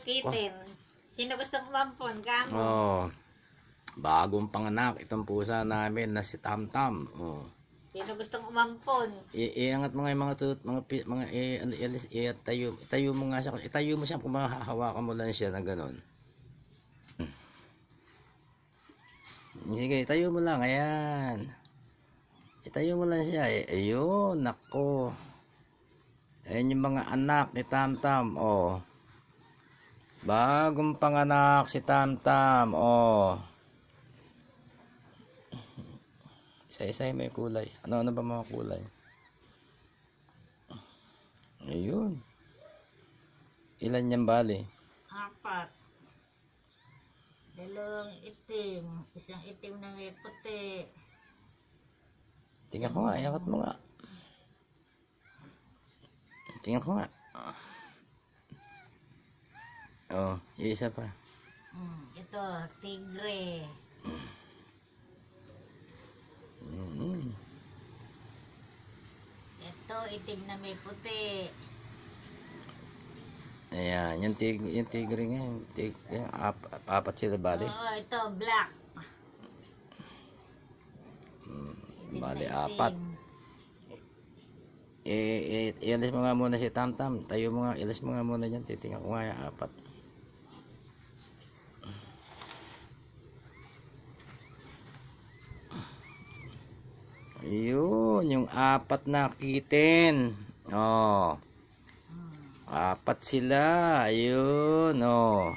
kitten. Sino gustong umampon? Kamo. Oh. Bagong panganak itong pusa namin na si Tamtam. Oh. Sino gustong umampon? I- iangat mo nga yung mga tut, mga mga i, ano, i, i, itayo, itayo mo nga siya, itayo mo siya kung mahahawakan mo lang siya na ganun. Hmm. Sige, itayo mo lang, ayan. Itayo mo lang siya, eh. ayun, nako. Ayan yung mga anak ni Tamtam, oh. Bagong panganak si Tamtam, oh. Isa-isa may kulay. Ano-ano ba mga kulay? Ayun. Ilan yan bali? Apat. Dalawang itim. Isang itim na may puti. Tingnan ko nga, iangat mo nga. Tingnan ko nga. Oh, yung isa pa. Hmm, ito, tigre. Mm. Ito, itim na may puti. Ayan, yung, tig, yung tigre nga, yung tig, yung ap, apat sila bali. Oo, ito, black. Itim Bali, apat. Eh, eh, ialis mo nga muna si Tamtam. Tayo mo nga, ialis mo nga muna dyan. Titingnan ko nga yung apat. Ayun, yung apat na kitten. Oh. Apat sila. Ayun, oh.